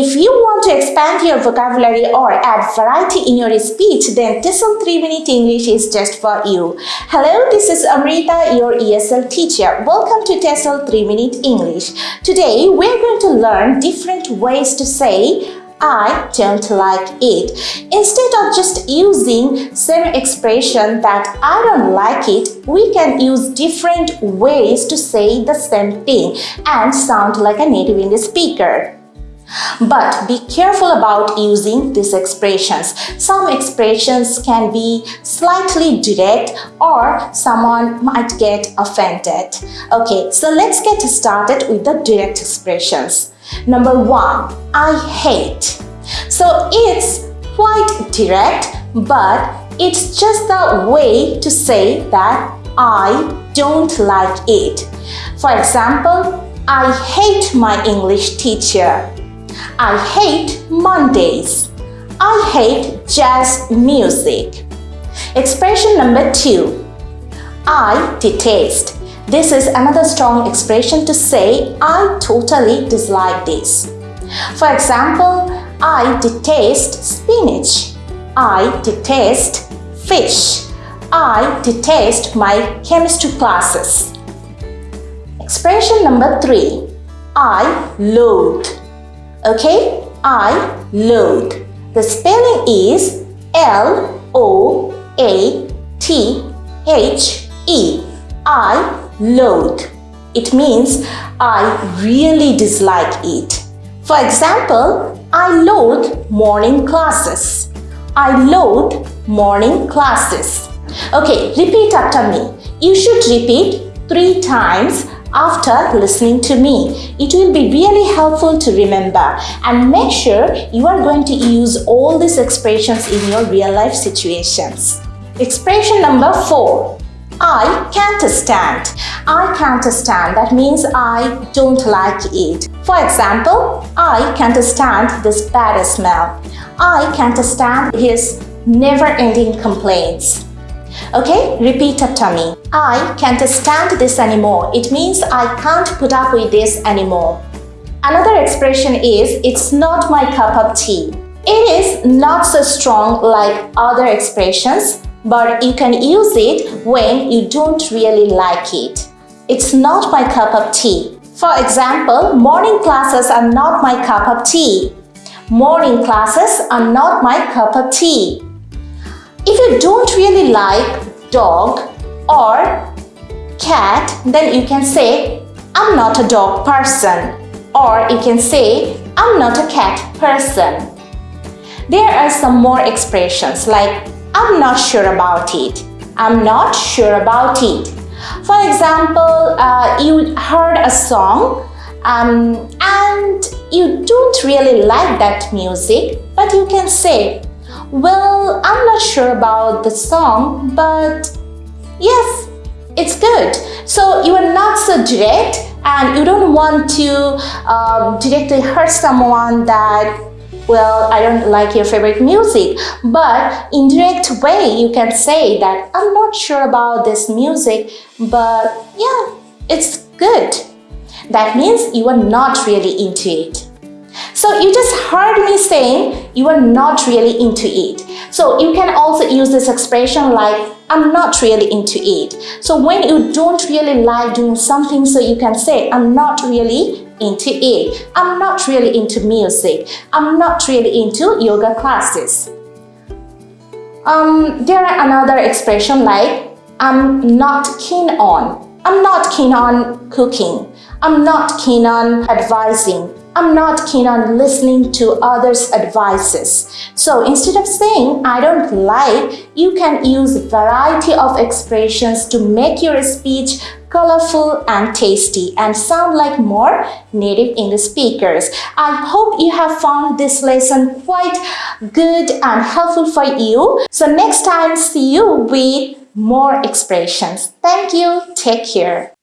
If you want to expand your vocabulary or add variety in your speech, then TESOL 3 Minute English is just for you. Hello, this is Amrita, your ESL teacher. Welcome to TESOL 3 Minute English. Today, we're going to learn different ways to say I don't like it. Instead of just using same expression that I don't like it, we can use different ways to say the same thing and sound like a native English speaker. But be careful about using these expressions. Some expressions can be slightly direct or someone might get offended. Okay, so let's get started with the direct expressions. Number one, I hate. So it's quite direct, but it's just a way to say that I don't like it. For example, I hate my English teacher. I hate Mondays. I hate jazz music. Expression number two. I detest. This is another strong expression to say I totally dislike this. For example, I detest spinach. I detest fish. I detest my chemistry classes. Expression number three. I loathe. Okay, I load. The spelling is L O A T H E. I loathe. It means I really dislike it. For example, I loathe morning classes. I loathe morning classes. Okay, repeat after me. You should repeat three times after listening to me. It will be really helpful to remember and make sure you are going to use all these expressions in your real life situations. Expression number four. I can't stand. I can't stand. That means I don't like it. For example, I can't stand this bad smell. I can't stand his never-ending complaints. Okay, repeat after me. I can't stand this anymore. It means I can't put up with this anymore. Another expression is, it's not my cup of tea. It is not so strong like other expressions, but you can use it when you don't really like it. It's not my cup of tea. For example, morning classes are not my cup of tea. Morning classes are not my cup of tea. If you don't really like dog or cat, then you can say, I'm not a dog person. Or you can say, I'm not a cat person. There are some more expressions like, I'm not sure about it. I'm not sure about it. For example, uh, you heard a song um, and you don't really like that music, but you can say, well, I'm not sure about the song, but yes, it's good. So you are not so direct and you don't want to um, directly hurt someone that well, I don't like your favorite music, but in direct way, you can say that I'm not sure about this music, but yeah, it's good. That means you are not really into it. So you just heard me saying you are not really into it. So you can also use this expression like I'm not really into it. So when you don't really like doing something, so you can say I'm not really into it. I'm not really into music. I'm not really into yoga classes. Um, there are another expression like I'm not keen on. I'm not keen on cooking. I'm not keen on advising. I'm not keen on listening to others' advices. So instead of saying I don't like, you can use variety of expressions to make your speech colorful and tasty and sound like more native English speakers. I hope you have found this lesson quite good and helpful for you. So next time, see you with more expressions. Thank you. Take care.